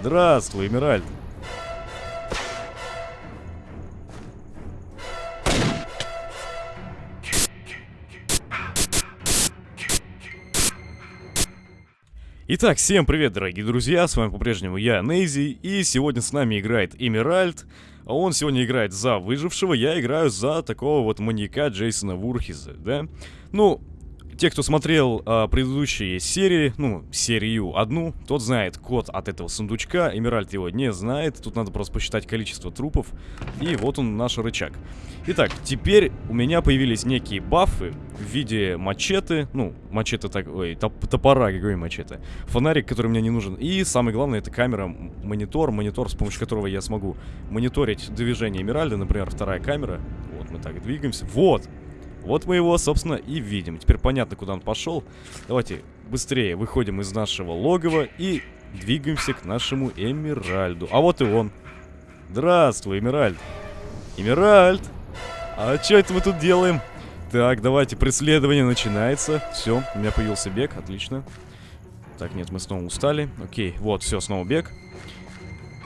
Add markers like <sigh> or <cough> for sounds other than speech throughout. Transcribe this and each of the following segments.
Здравствуй, Эмеральд. Итак, всем привет, дорогие друзья, с вами по-прежнему я, Нейзи, и сегодня с нами играет Эмеральд, а он сегодня играет за выжившего, я играю за такого вот маньяка Джейсона Вурхиза, да? Ну, те, кто смотрел а, предыдущие серии, ну, серию одну, тот знает код от этого сундучка. Эмеральд его не знает. Тут надо просто посчитать количество трупов. И вот он, наш рычаг. Итак, теперь у меня появились некие бафы в виде мачете. Ну, мачете так... Ой, топ топора, какой мачете. Фонарик, который мне не нужен. И самое главное, это камера, монитор. Монитор, с помощью которого я смогу мониторить движение Эмеральда. Например, вторая камера. Вот мы так двигаемся. Вот! Вот мы его, собственно, и видим. Теперь понятно, куда он пошел. Давайте быстрее выходим из нашего логова и двигаемся к нашему Эмиральду. А вот и он. Здравствуй, Эмиральд. Эмиральд! А что это мы тут делаем? Так, давайте, преследование начинается. Все, у меня появился бег, отлично. Так, нет, мы снова устали. Окей, вот, все, снова бег.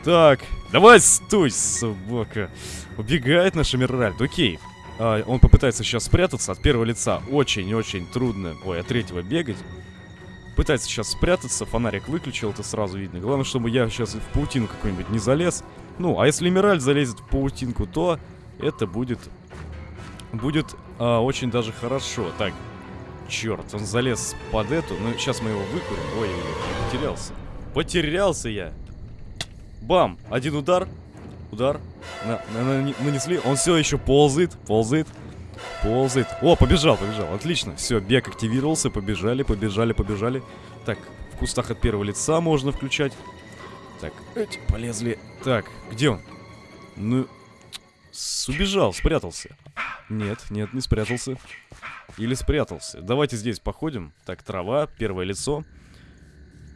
Так, давай, стой, собака. Убегает наш Эмиральд, окей. А, он попытается сейчас спрятаться от первого лица. Очень-очень трудно. Ой, от третьего бегать. Пытается сейчас спрятаться. Фонарик выключил, это сразу видно. Главное, чтобы я сейчас в паутину какую-нибудь не залез. Ну, а если Мираль залезет в паутинку, то это будет... Будет а, очень даже хорошо. Так, черт, он залез под эту. Ну, сейчас мы его выкурим. Ой, потерялся. Потерялся я. Бам! Один удар. Удар. На, на, на, нанесли. Он все еще ползает. Ползает. Ползает. О, побежал, побежал. Отлично. Все, бег активировался. Побежали, побежали, побежали. Так, в кустах от первого лица можно включать. Так, эти полезли. Так, где он? Ну, убежал, спрятался. Нет, нет, не спрятался. Или спрятался. Давайте здесь походим. Так, трава, первое лицо.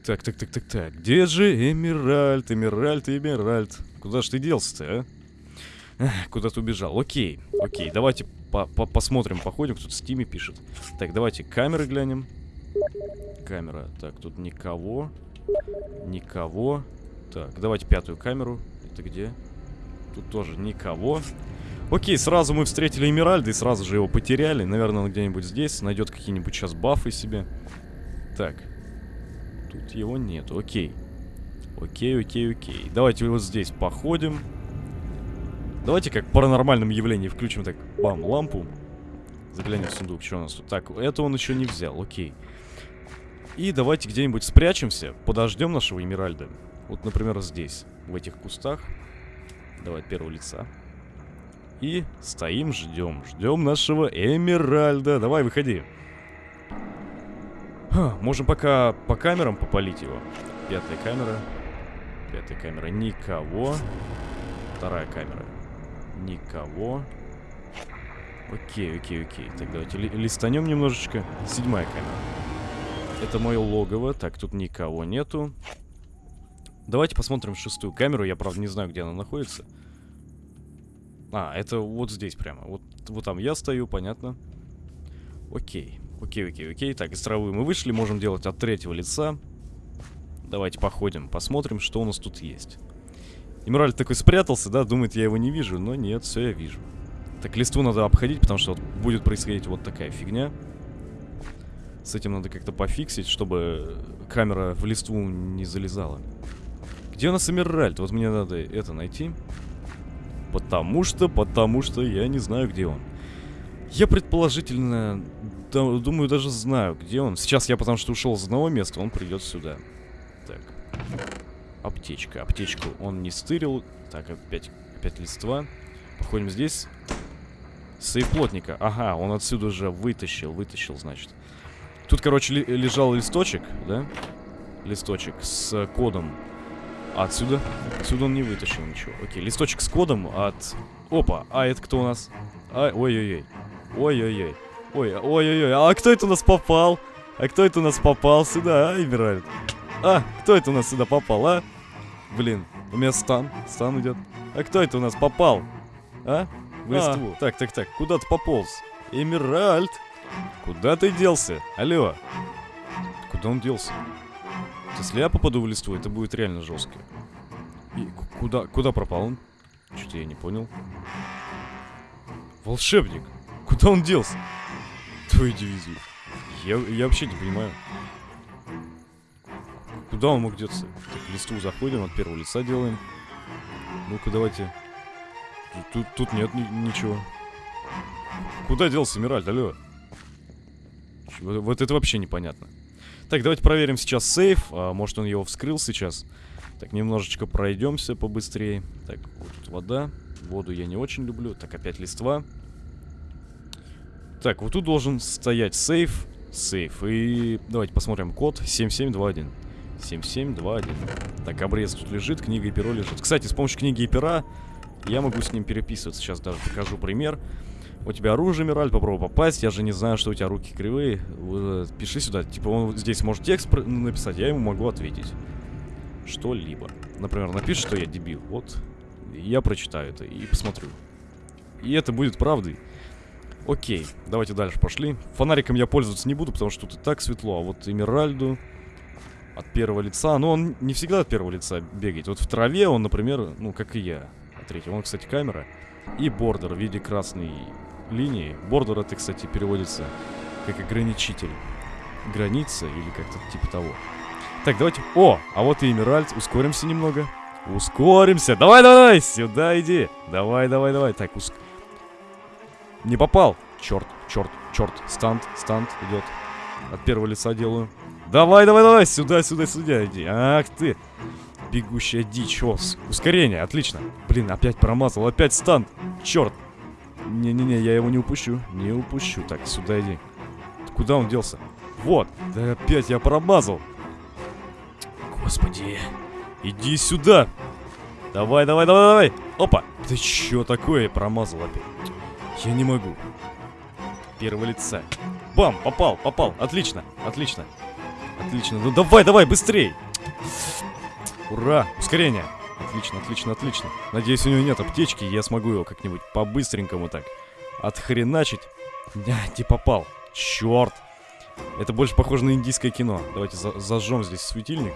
Так, так, так, так, так. Где же Эмеральд, Эмеральд, Эмеральд? Куда ж ты делся-то, а? Куда-то убежал. Окей, окей, давайте по -по посмотрим, походим. Кто-то в стиме пишет. Так, давайте камеры глянем. Камера. Так, тут никого. Никого. Так, давайте пятую камеру. Это где? Тут тоже никого. Окей, сразу мы встретили Эмеральда и сразу же его потеряли. Наверное, он где-нибудь здесь. Найдет какие-нибудь сейчас бафы себе. Так. Тут его нету. Окей. Окей, окей, окей. Давайте вот здесь походим. Давайте как паранормальном явлении включим так, бам, лампу. Заглянем в сундук, что у нас тут. Так, это он еще не взял, окей. И давайте где-нибудь спрячемся, подождем нашего Эмиральда. Вот, например, здесь, в этих кустах. Давай первого лица. И стоим, ждем. Ждем нашего Эмиральда. Давай, выходи. Ха, можем пока по камерам попалить его. Пятая камера. Пятая камера. Никого. Вторая камера. Никого. Окей, окей, окей. Так, давайте ли листанем немножечко. Седьмая камера. Это мое логово. Так, тут никого нету. Давайте посмотрим шестую камеру. Я, правда, не знаю, где она находится. А, это вот здесь прямо. Вот, вот там я стою, понятно. Окей. Окей, окей, окей. Так, из травы мы вышли. Можем делать от третьего лица. Давайте походим, посмотрим, что у нас тут есть. Эмеральд такой спрятался, да, думает, я его не вижу, но нет, все я вижу. Так, листву надо обходить, потому что вот будет происходить вот такая фигня. С этим надо как-то пофиксить, чтобы камера в листву не залезала. Где у нас Эмеральд? Вот мне надо это найти. Потому что, потому что я не знаю, где он. Я предположительно, да, думаю, даже знаю, где он. Сейчас я потому что ушел с одного места, он придет сюда. Аптечка. Аптечку он не стырил. Так, опять, опять листва. Походим здесь. Сейф плотника. Ага, он отсюда уже вытащил. Вытащил, значит. Тут, короче, ли лежал листочек, да? Листочек с кодом. Отсюда? Отсюда он не вытащил ничего. Окей, листочек с кодом от... Опа, а это кто у нас? А, ой-ой-ой. Ой-ой-ой. Ой, ой-ой-ой. А кто это у нас попал? А кто это у нас попал сюда, а, Эмеральд? А, кто это у нас сюда попал, а? Блин, у меня стан. Стан идет. А кто это у нас попал? А? В листву. А. Так, так, так. Куда ты пополз? Эмеральд. Куда ты делся? Алло. Куда он делся? Если я попаду в листву, это будет реально жестко. И куда, куда пропал он? Что-то я не понял. Волшебник! Куда он делся? Твою дивизию. Я, я вообще не понимаю. Куда он мог деться? Так, в листву заходим, от первого лица делаем. Ну-ка, давайте. Тут, тут нет ни ничего. Куда делся Мираль, алло? Вот, вот это вообще непонятно. Так, давайте проверим сейчас сейф. А, может он его вскрыл сейчас. Так, немножечко пройдемся побыстрее. Так, вот тут вода. Воду я не очень люблю. Так, опять листва. Так, вот тут должен стоять сейф. Сейф. И давайте посмотрим код 7721. 7721. Так, обрез тут лежит, книга и перо лежит. Кстати, с помощью книги и пера я могу с ним переписываться. Сейчас даже покажу пример. У тебя оружие, Мираль, попробуй попасть. Я же не знаю, что у тебя руки кривые. Пиши сюда. Типа он здесь может текст написать, я ему могу ответить. Что-либо. Например, напишет, что я дебил. Вот. Я прочитаю это и посмотрю. И это будет правдой. Окей, давайте дальше пошли. Фонариком я пользоваться не буду, потому что тут и так светло. А вот Эмеральду от первого лица. Но он не всегда от первого лица бегает. Вот в траве он, например, ну, как и я. От третьего. Он, кстати, камера. И бордер в виде красной линии. Бордер это, кстати, переводится как ограничитель. Граница или как-то типа того. Так, давайте... О, а вот и Эмеральд. Ускоримся немного. Ускоримся. Давай, давай, сюда иди. Давай, давай, давай. Так, уск... Не попал. Черт, черт, черт. Стант, стант идет. От первого лица делаю. Давай, давай, давай, сюда, сюда, сюда иди. Ах ты. Бегущая дичь. О, ускорение, отлично. Блин, опять промазал, опять стан. Черт. Не-не-не, я его не упущу. Не упущу. Так, сюда иди. Куда он делся? Вот. Да опять я промазал. Господи. Иди сюда. Давай, давай, давай, давай. Опа. Ты чё такое? Промазал опять. Я не могу. Первого лица. Бам, попал, попал. Отлично, отлично. Отлично. Ну давай, давай, быстрей. Ура, ускорение. Отлично, отлично, отлично. Надеюсь, у него нет аптечки, я смогу его как-нибудь по-быстренькому так отхреначить. Не, не попал. Черт. Это больше похоже на индийское кино. Давайте за зажжем здесь светильник.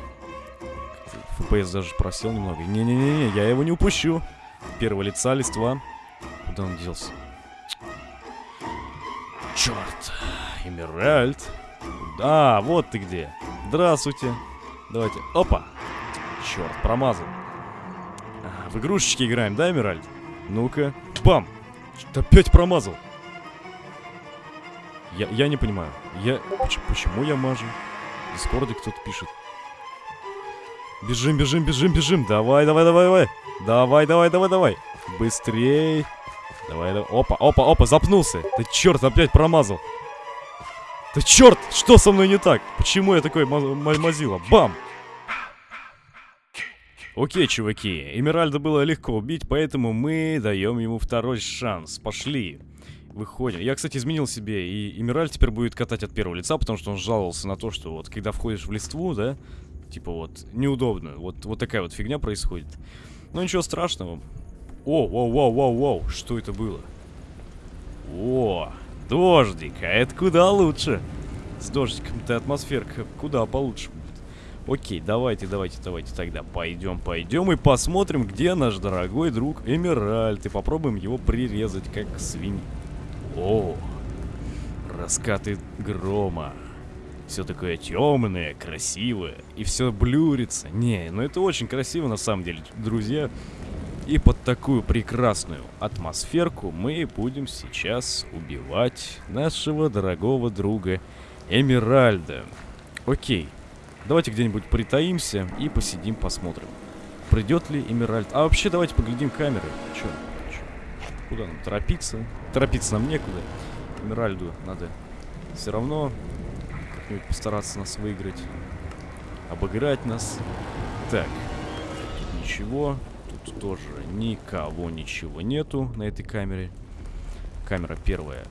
FPS даже просел немного. Не-не-не, я его не упущу. Первого лица, листва. Куда он делся? Черт. Эмеральд. А, вот ты где. Здравствуйте. Давайте. Опа. Черт, промазал. В игрушечки играем, да, Эмеральд? Ну-ка. Бам. Опять промазал. Я, я не понимаю. Я... Почему, почему я мажу? В Дискорде кто-то пишет. Бежим, бежим, бежим, бежим. Давай, давай, давай, давай. Давай, давай, давай, давай. Быстрей. Давай, давай. Опа, опа, опа, запнулся. Да черт, опять промазал. Да черт, что со мной не так? Почему я такой мазила? Бам! Окей, чуваки, Эмеральда было легко убить, поэтому мы даем ему второй шанс. Пошли. Выходим. Я, кстати, изменил себе, и Эмеральд теперь будет катать от первого лица, потому что он жаловался на то, что вот, когда входишь в листву, да, типа вот, неудобно. Вот, вот такая вот фигня происходит. Но ничего страшного. О, воу, воу, воу, воу, что это было? О, дождик, а это куда лучше. С дождиком-то атмосферка куда получше будет. Окей, давайте, давайте, давайте тогда пойдем, пойдем и посмотрим, где наш дорогой друг Эмеральд. И попробуем его прирезать, как свинь. О, раскаты грома. Все такое темное, красивое. И все блюрится. Не, ну это очень красиво на самом деле, друзья. И под такую прекрасную атмосферку мы будем сейчас убивать нашего дорогого друга Эмеральда. Окей. Давайте где-нибудь притаимся и посидим, посмотрим. Придет ли Эмеральд? А вообще давайте поглядим камеры. Че? Куда нам торопиться? Торопиться нам некуда. Эмеральду надо все равно как-нибудь постараться нас выиграть. Обыграть нас. Так. Тут тоже никого, ничего нету на этой камере. Камера первая.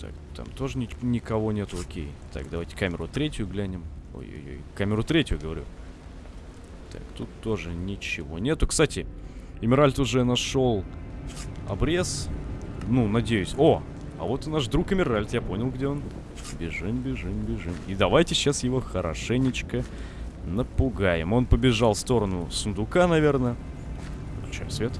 Так, там тоже ни никого нету, окей. Так, давайте камеру третью глянем. Ой-ой-ой, камеру третью, говорю. Так, тут тоже ничего нету. Кстати, Эмеральд уже нашел обрез. Ну, надеюсь. О, А вот и наш друг Эмеральд, я понял, где он. Бежим, бежим, бежим. И давайте сейчас его хорошенечко напугаем. Он побежал в сторону сундука, наверное. Включаем свет.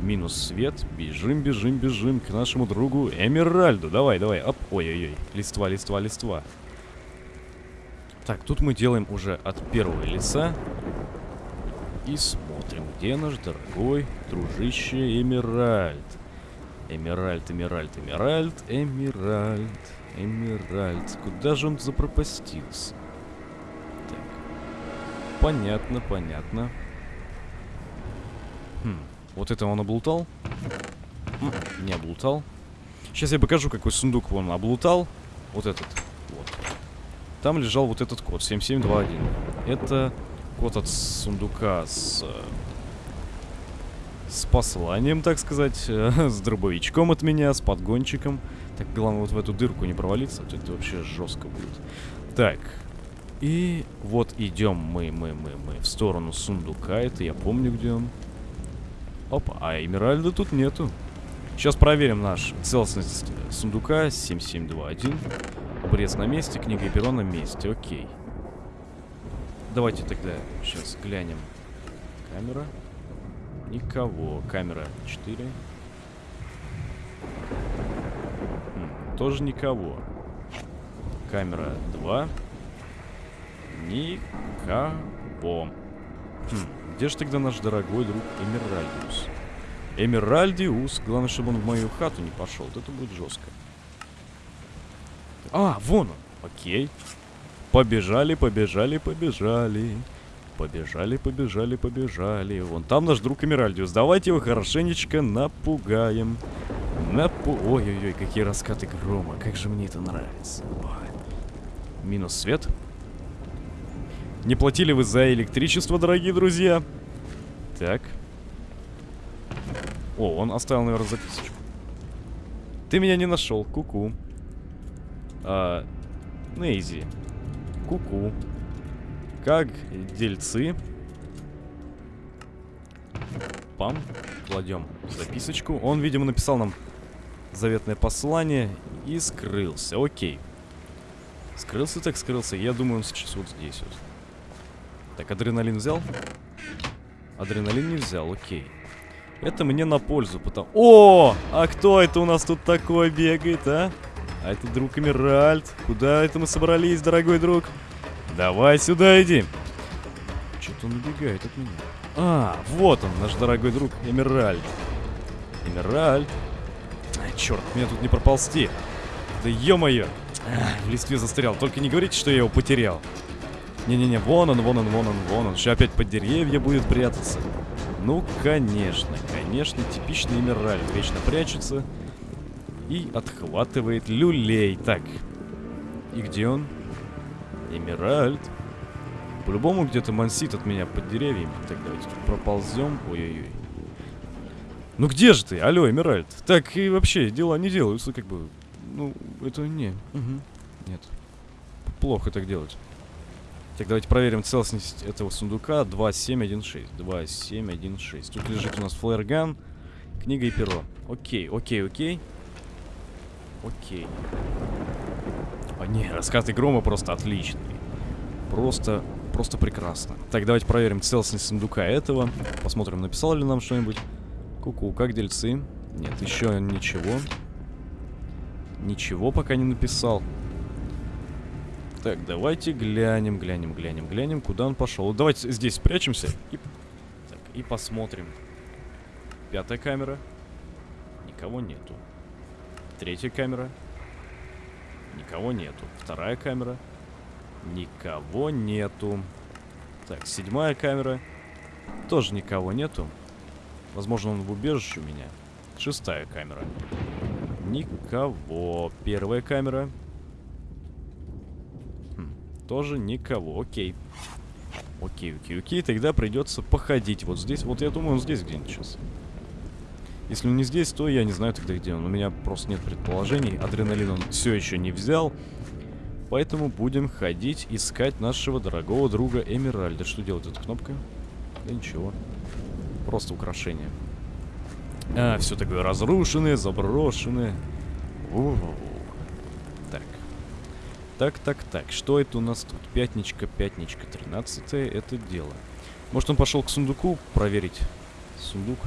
Минус свет. Бежим, бежим, бежим к нашему другу Эмеральду. Давай, давай. Оп. Ой-ой-ой. Листва, листва, листва. Так, тут мы делаем уже от первого лица. И смотрим, где наш дорогой дружище Эмеральд. Эмеральд, Эмеральд, Эмеральд, Эмеральд, Эмеральд. Куда же он запропастился? Понятно, понятно. Хм, вот это он облутал? Не облутал. Сейчас я покажу, какой сундук он облутал. Вот этот. Вот. Там лежал вот этот код, 7721. Это код от сундука с... С посланием, так сказать, <laughs> с дробовичком от меня, с подгончиком. Так, главное вот в эту дырку не провалиться, а то это вообще жестко будет. Так, и вот идем мы, мы, мы, мы в сторону сундука. Это я помню, где он. Опа, а Эмеральда тут нету. Сейчас проверим наш целостность сундука 7721. Обрез на месте, книга и перо на месте. Окей. Давайте тогда сейчас глянем. Камера. Никого. Камера 4. Хм, тоже никого. Камера 2. Никого. Хм, где же тогда наш дорогой друг Эмеральдиус? Эмеральдиус. Главное, чтобы он в мою хату не пошел. Вот это будет жестко. А, вон он. Окей. Побежали, побежали, побежали. Побежали, побежали, побежали. Вон там наш друг Эмеральдиус. Давайте его хорошенечко напугаем. Напу... Ой-ой-ой, какие раскаты грома. Как же мне это нравится. Ой. Минус свет. Не платили вы за электричество, дорогие друзья? Так. О, он оставил, наверное, записочку. Ты меня не нашел, куку. -ку. А, Нейзи. Куку. Как дельцы. Пам. Кладем записочку. Он, видимо, написал нам заветное послание и скрылся. Окей. Скрылся так скрылся. Я думаю, он сейчас вот здесь вот. Так, адреналин взял? Адреналин не взял, окей. Это мне на пользу, потому... О! А кто это у нас тут такой бегает, а? А это друг Эмеральд. Куда это мы собрались, дорогой друг? Давай сюда иди. Что-то он убегает от меня. А, вот он, наш дорогой друг Эмеральд. Эмеральд. Ай, черт, мне тут не проползти. Да ё-моё. В листве застрял. Только не говорите, что я его потерял. Не-не-не, вон он, вон он, вон он, вон он. Сейчас опять под деревья будет прятаться. Ну, конечно, конечно, типичный Эмеральд. Вечно прячется и отхватывает люлей. Так, и где он? Эмеральд. По-любому где-то мансит от меня под деревьями. Так, давайте тут проползем. Ой-ой-ой. Ну где же ты? Алло, Эмеральд. Так и вообще дела не делаются, как бы. Ну, это не. Угу. Нет. Плохо так делать. Так, давайте проверим целостность этого сундука. 2716. 2716. Тут лежит у нас флэрган, книга и перо. Окей, окей, окей. Окей. О, не, раскаты грома просто отличные. Просто, просто прекрасно. Так, давайте проверим целостность сундука этого. Посмотрим, написал ли нам что-нибудь. Ку-ку, как дельцы? Нет, еще ничего. Ничего пока не написал. Так, давайте глянем, глянем, глянем, глянем, куда он пошел. Давайте здесь спрячемся и, так, и посмотрим. Пятая камера. Никого нету. Третья камера. Никого нету. Вторая камера. Никого нету. Так, седьмая камера. Тоже никого нету. Возможно, он в убежище у меня. Шестая камера. Никого. Первая камера. Тоже никого. Окей. Окей, окей, окей. Тогда придется походить вот здесь. Вот я думаю, он здесь где-нибудь сейчас. Если он не здесь, то я не знаю тогда, где он. У меня просто нет предположений. Адреналин он все еще не взял. Поэтому будем ходить, искать нашего дорогого друга Эмеральда. Что делает эта кнопка? Да ничего. Просто украшение. А, все такое разрушенное, заброшенное. Воу. Так. Так, так. Что это у нас тут? Пятничка, пятничка, тринадцатое. Это дело. Может, он пошел к сундуку проверить? Сундук.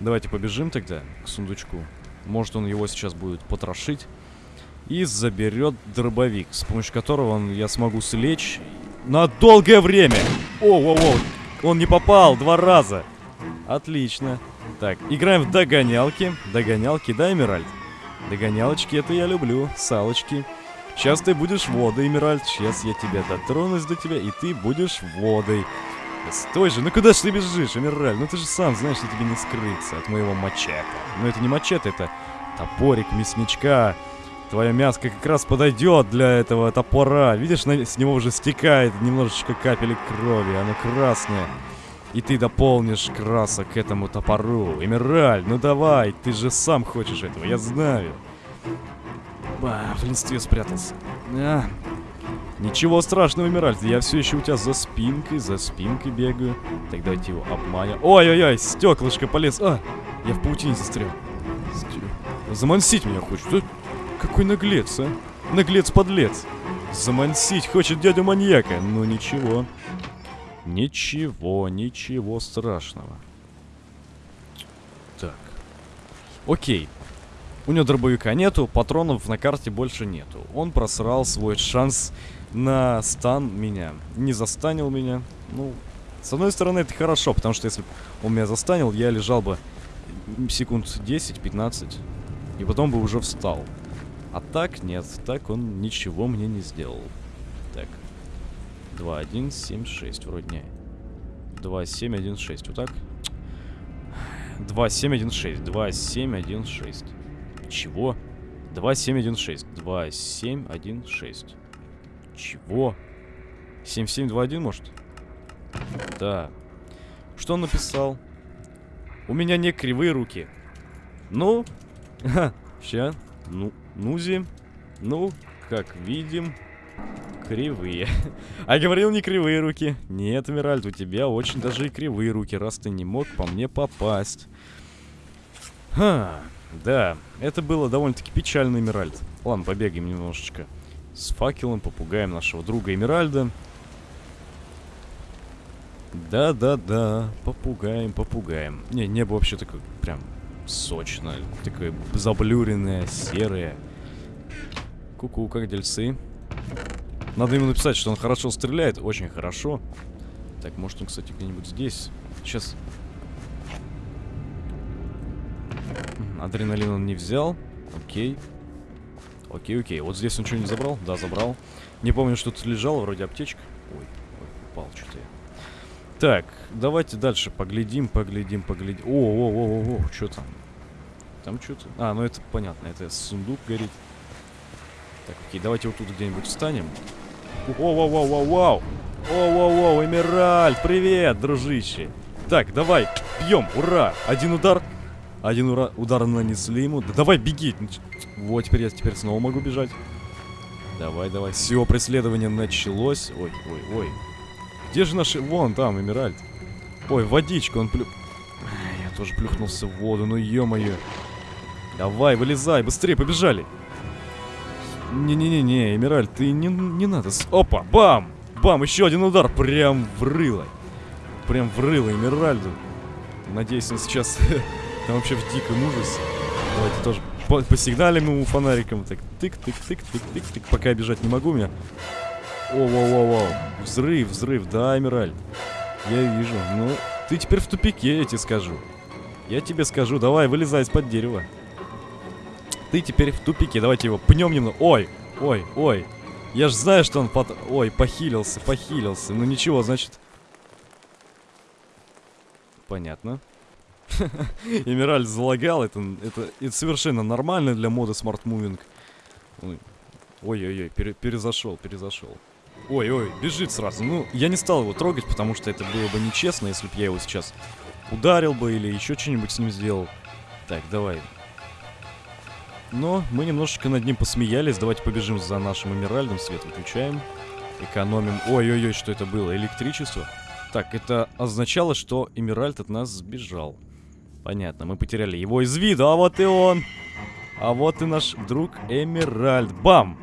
Давайте побежим тогда к сундучку. Может, он его сейчас будет потрошить. И заберет дробовик, с помощью которого он, я смогу слечь на долгое время. О-о-о, он не попал два раза. Отлично. Так, играем в догонялки. Догонялки, да, Эмиральд? Догонялочки, это я люблю. Салочки. Сейчас ты будешь водой, Эмиральд. Сейчас я тебя дотронусь до тебя, и ты будешь водой. Стой же, ну куда ж ты бежишь, Эмираль? Ну ты же сам знаешь, что тебе не скрыться от моего мачете. Но это не мачете, это топорик мясничка. Твоя мяска как раз подойдет для этого топора. Видишь, на, с него уже стекает немножечко капелек крови, оно красное. И ты дополнишь красок этому топору. Эмираль, ну давай, ты же сам хочешь этого, я знаю. Ба, в листве спрятался. А, Ничего страшного, Эмиральд, я все еще у тебя за спинкой, за спинкой бегаю. Так давайте его обманем. Ой-ой-ой, стеклышко полез. А, я в паутине застрял. Замансить меня хочет. Какой наглец, а? Наглец-подлец. Замансить хочет дядю маньяка. Ну ничего. Ничего, ничего страшного. Так. Окей. У него дробовика нету, патронов на карте больше нету. Он просрал свой шанс на стан меня. Не застанил меня. Ну, с одной стороны, это хорошо, потому что если бы он меня застанил, я лежал бы секунд 10-15, и потом бы уже встал. А так нет, так он ничего мне не сделал. Так. 2, 1, 7, 6, вроде не. 2, 7, 1, 6, вот так? 2, 7, 1, 6, 2, 7, 1, 6. Чего? 2, 7, 1, 6. 2, 7, 1, 6. Чего? 7, 7, 2, 1, может? Да. Что он написал? У меня не кривые руки. Ну? <laughs> Ща. Ну, нузи. Ну, как видим, кривые. <laughs> А говорил не кривые руки. Нет, Миральд, у тебя очень даже и кривые руки, раз ты не мог по мне попасть. Ха. Да, это было довольно-таки печально, Эмиральд. Ладно, побегаем немножечко. С факелом попугаем нашего друга Эмиральда. Да-да-да, попугаем, попугаем. Не, небо вообще такое прям сочное, такое заблюренное, серое. Ку-ку, как дельцы. Надо ему написать, что он хорошо стреляет, очень хорошо. Так, может он, кстати, где-нибудь здесь. Сейчас Адреналин он не взял. Окей. Окей, окей. Вот здесь он что, не забрал? Да, забрал. Не помню, что тут лежало, вроде аптечка. Ой, ой упал что-то я. Так, давайте дальше поглядим, поглядим, поглядим. О, о, о, о, о, что там? Там что-то... А, ну это понятно, это сундук горит. Так, окей, давайте вот тут где-нибудь встанем. О-о-о-о-о-о! О-о-о, Эмеральд, привет, дружище. Так, давай, бьем, ура! Один удар, один ура удар нанесли ему. Да давай, беги. Вот, теперь я теперь снова могу бежать. Давай, давай. Все, преследование началось. Ой, ой, ой. Где же наши... Вон там, Эмеральд. Ой, водичка, он плю... Я тоже плюхнулся в воду, ну ё-моё. Давай, вылезай, быстрее, побежали. Не-не-не-не, Эмеральд, ты не, не надо... Опа, бам! Бам, еще один удар, прям в рыло. Прям в рыло Эмеральду. Надеюсь, он сейчас <laughs> Там вообще в диком ужасе. Давайте тоже по посигналим ему фонариком. Так, тык-тык-тык-тык-тык-тык. Пока я бежать не могу, меня. О-воу-воу-воу. Взрыв, взрыв, да, Эмираль. Я вижу. Ну, ты теперь в тупике, я тебе скажу. Я тебе скажу, давай, вылезай из-под дерева. Ты теперь в тупике, давайте его пнем немного. Ой, ой, ой. Я ж знаю, что он под... Ой, похилился, похилился. Ну ничего, значит... Понятно. <laughs> Эмираль залагал, это, это, это совершенно нормально для мода Smart Moving. Ой-ой-ой, пере, перезашел, перезашел. Ой-ой, бежит сразу. Ну, я не стал его трогать, потому что это было бы нечестно, если бы я его сейчас ударил бы или еще что-нибудь с ним сделал. Так, давай. Но мы немножечко над ним посмеялись. Давайте побежим за нашим Эмиральдом. Свет выключаем. Экономим. Ой-ой-ой, что это было? Электричество? Так, это означало, что Эмиральд от нас сбежал. Понятно, мы потеряли его из виду, а вот и он. А вот и наш друг Эмеральд. Бам!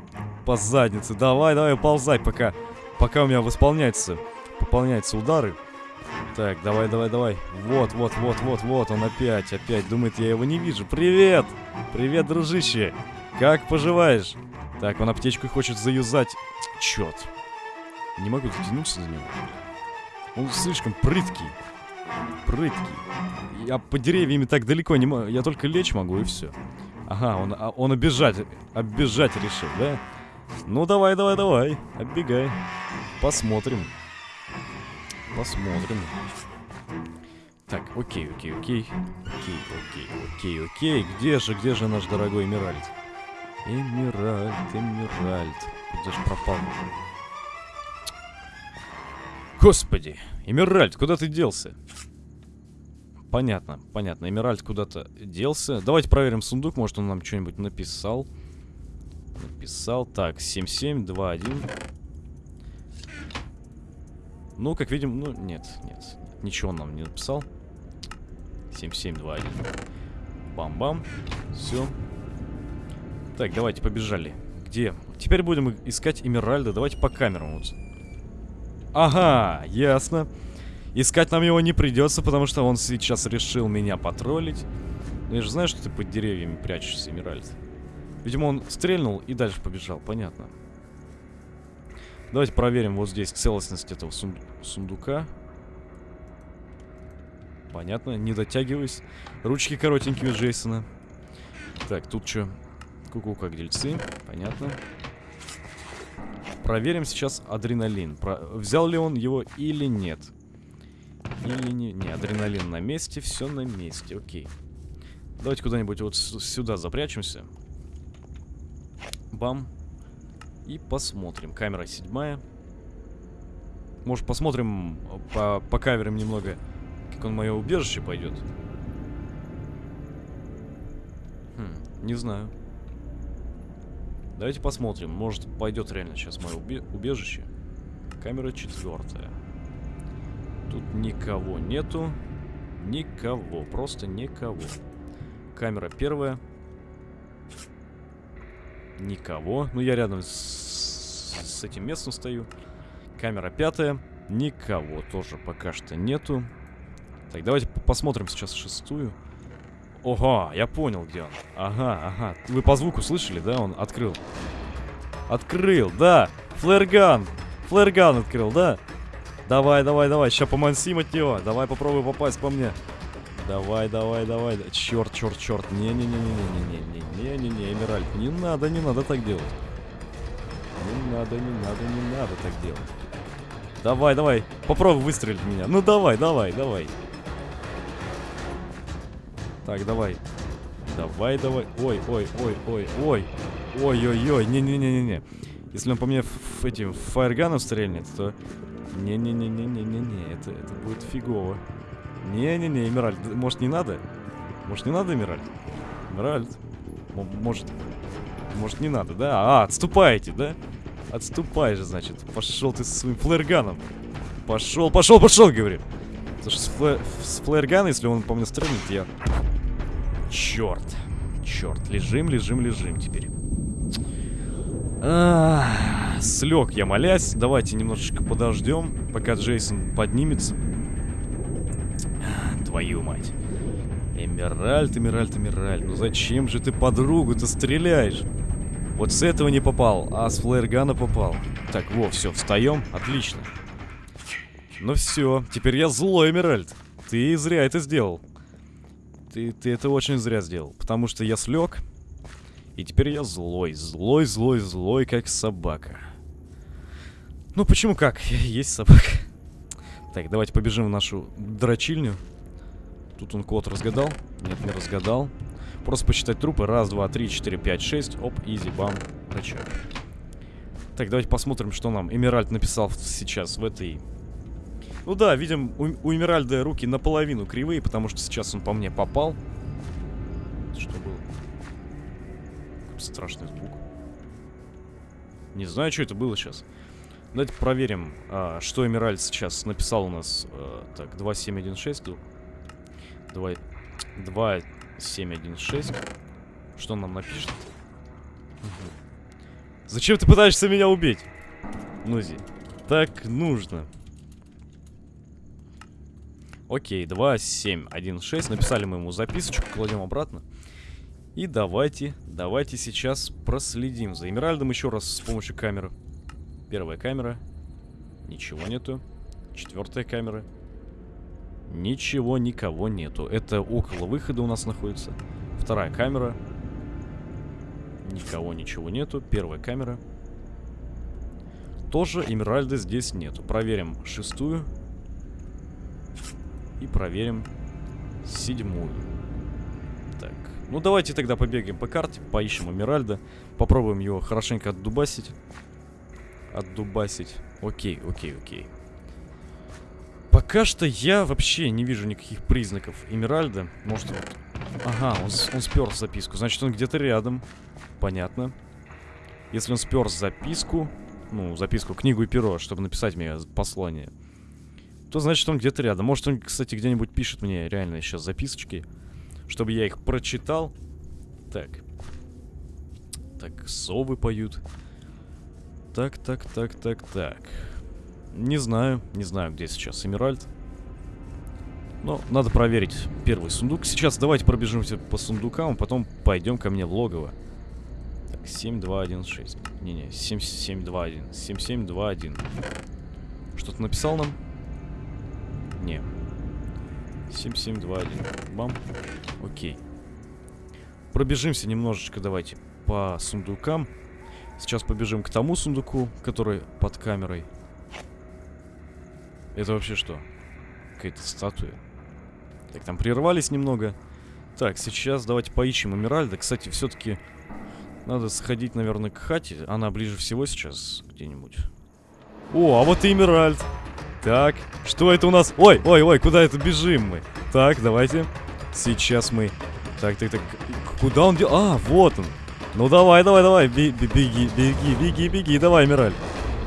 По заднице. Давай, давай, ползай, пока, пока у меня восполняется, пополняются удары. Так, давай, давай, давай. Вот, вот, вот, вот, вот, он опять, опять. Думает, я его не вижу. Привет! Привет, дружище! Как поживаешь? Так, он аптечку хочет заюзать. Черт. Не могу дотянуться до него. Он слишком прыткий. Прыткий. Я по деревьями так далеко не могу. Я только лечь могу и все. Ага, он, а, он оббежать, оббежать решил, да? Ну давай, давай, давай. Оббегай. Посмотрим. Посмотрим. Так, окей, окей, окей. Окей, окей, окей, окей. Где же, где же наш дорогой Эмиральд? Эмиральд, Эмиральд. Куда же пропал? Господи, Эмиральд, куда ты делся? Понятно, понятно. Эмиральд куда-то делся. Давайте проверим сундук, может он нам что-нибудь написал. Написал. Так, 7721. Ну, как видим, ну, нет, нет. Ничего он нам не написал. 7721. Бам-бам. Все. Так, давайте, побежали. Где? Теперь будем искать Эмиральда. Давайте по камерам вот. Ага, ясно. Искать нам его не придется, потому что он сейчас решил меня потроллить. Но я же знаю, что ты под деревьями прячешься, Эмиральд. Видимо, он стрельнул и дальше побежал, понятно. Давайте проверим вот здесь целостность этого сун сундука. Понятно, не дотягиваюсь. Ручки коротенькие у Джейсона. Так, тут что? Ку-ку, как дельцы. Понятно. Проверим сейчас адреналин. Про... Взял ли он его или нет. Или не... Не, адреналин на месте, все на месте, окей. Давайте куда-нибудь вот сюда запрячемся. Бам. И посмотрим. Камера седьмая. Может, посмотрим, по, по каверам немного, как он мое убежище пойдет. Хм, не знаю. Давайте посмотрим. Может, пойдет реально сейчас мое убе убежище. Камера четвертая. Тут никого нету. Никого. Просто никого. Камера первая. Никого. Ну, я рядом с, с этим местом стою. Камера пятая. Никого тоже пока что нету. Так, давайте посмотрим сейчас шестую. Ого, я понял, где он. Ага, ага. Вы по звуку слышали, да? Он открыл. Открыл, да. Флэрган. Флэрган открыл, да. Давай, давай, давай. Сейчас помансим от него. Давай попробуй попасть по мне. Давай, давай, давай. Черт, черт, черт. Не-не-не-не-не-не-не-не-не, Эмиральд. Не надо, не надо так делать. Не надо, не надо, не надо так делать. Давай, давай. Попробуй выстрелить меня. Ну давай, давай, давай. Так, давай. Давай, давай. Ой, ой, ой, ой, ой. Ой-ой-ой. Не-не-не-не-не. Если он по мне этим фаерганом стрельнет, то... Не-не-не-не-не-не-не. Это, это будет фигово. Не-не-не, Эмиральд. Может, не надо? Может, не надо, Эмиральд? Эмиральд. Может... Может, не надо, да? А, отступаете, да? Отступай же, значит. Пошел ты со своим флэрганом. Пошел, пошел, пошел, говорю. Потому что с, флэ с флэргана, если он по мне стрельнет, я Черт. Черт. Лежим, лежим, лежим теперь. Слег я, молясь. Давайте немножечко подождем, пока Джейсон поднимется. Твою мать. Эмеральд, Эмеральд, Эмеральд. Ну зачем же ты подругу-то стреляешь? Вот с этого не попал, а с флэргана попал. Так, во, все, встаем. Отлично. Ну все, теперь я злой, Эмеральд. Ты зря это сделал. Ты, ты это очень зря сделал. Потому что я слег. И теперь я злой. Злой, злой, злой, как собака. Ну, почему как? <laughs> Есть собака. Так, давайте побежим в нашу дрочильню. Тут он код разгадал. Нет, не разгадал. Просто посчитать трупы. Раз, два, три, четыре, пять, шесть. Оп, изи, бам, рычаг. Так, давайте посмотрим, что нам Эмеральд написал сейчас в этой ну да, видим, у, у Эмеральда руки наполовину кривые, потому что сейчас он по мне попал. Что было? Страшный звук. Не знаю, что это было сейчас. Давайте проверим, а, что Эмеральд сейчас написал у нас. А, так, 2716. 2, 2716. Что он нам напишет? Мгм. Зачем ты пытаешься меня убить? Нузи. Так нужно. Окей, 2, 7, 1, 6. Написали мы ему записочку, кладем обратно. И давайте, давайте сейчас проследим за Эмеральдом еще раз с помощью камеры. Первая камера. Ничего нету. Четвертая камера. Ничего, никого нету. Это около выхода у нас находится. Вторая камера. Никого, ничего нету. Первая камера. Тоже Эмеральда здесь нету. Проверим шестую. И проверим седьмую. Так. Ну, давайте тогда побегаем по карте, поищем Эмеральда. Попробуем его хорошенько отдубасить. Отдубасить. Окей, окей, окей. Пока что я вообще не вижу никаких признаков Эмеральда. Может, вот... Ага, он, он спер записку. Значит, он где-то рядом. Понятно. Если он спер записку, ну, записку, книгу и перо, чтобы написать мне послание, то значит он где-то рядом. Может он, кстати, где-нибудь пишет мне реально сейчас записочки, чтобы я их прочитал. Так. Так, совы поют. Так, так, так, так, так. Не знаю, не знаю, где сейчас Эмеральд. Но надо проверить первый сундук. Сейчас давайте пробежимся по сундукам, а потом пойдем ко мне в логово. Так, 7216. Не-не, 7721. 7721. Что-то написал нам? Не. 7721. Бам. Окей. Пробежимся немножечко, давайте, по сундукам. Сейчас побежим к тому сундуку, который под камерой. Это вообще что? Какая-то статуя. Так, там прервались немного. Так, сейчас давайте поищем Эмеральда. Кстати, все-таки надо сходить, наверное, к хате. Она ближе всего сейчас где-нибудь. О, а вот и Эмеральд. Так, что это у нас? Ой, ой, ой, куда это бежим мы? Так, давайте. Сейчас мы... Так, так, так. Куда он дел? А, вот он. Ну давай, давай, давай. бе- бе- Беги, беги, беги, беги. Давай, Эмеральд.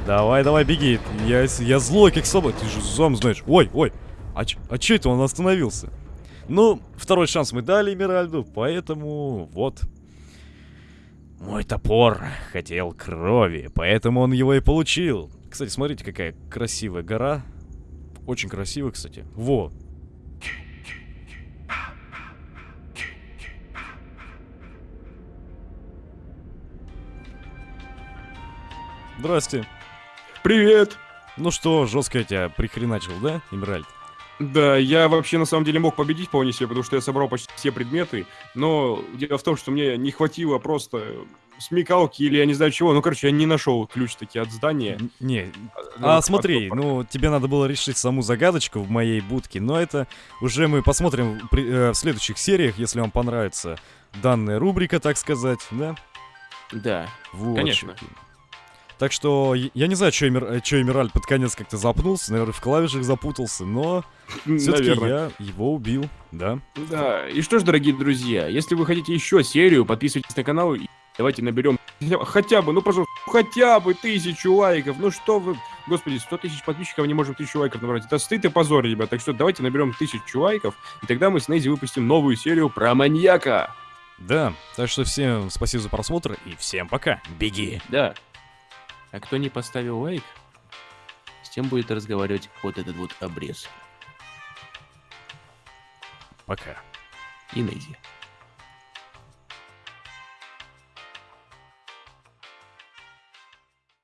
Давай, давай, беги. Я, я злой, как собака. Ты же сам знаешь. Ой, ой. А, ч- а че это он остановился? Ну, второй шанс мы дали Эмеральду, поэтому вот. Мой топор хотел крови, поэтому он его и получил. Кстати, смотрите, какая красивая гора. Очень красивая, кстати. Во. Здрасте. Привет! Ну что, жестко я тебя прихреначил, да, Эмеральд? Да, я вообще на самом деле мог победить вполне себе, потому что я собрал почти все предметы, но дело в том, что мне не хватило просто смекалки или я не знаю чего, ну, короче, я не нашел ключ таки от здания. Не, Ну, А от смотри, топора. ну тебе надо было решить саму загадочку в моей будке, но это уже мы посмотрим при- э, в следующих сериях, если вам понравится данная рубрика, так сказать, да? Да, Вот. Конечно. Так что я не знаю, что Эмеральд под конец как-то запнулся, наверное, в клавишах запутался, но все-таки наверное. я его убил, да. Да, и что ж, дорогие друзья, если вы хотите еще серию, подписывайтесь на канал и давайте наберем хотя- бы, ну, пожалуйста, хотя бы тысячу лайков. Ну что вы, господи, 100 тысяч подписчиков не можем тысячу лайков набрать. Это стыд и позор, ребят. Так что давайте наберем тысячу лайков, и тогда мы с Нейзи выпустим новую серию про маньяка. Да, так что всем спасибо за просмотр и всем пока. Беги. Да. А кто не поставил лайк, с тем будет разговаривать вот этот вот обрез. Пока. И Нейзи.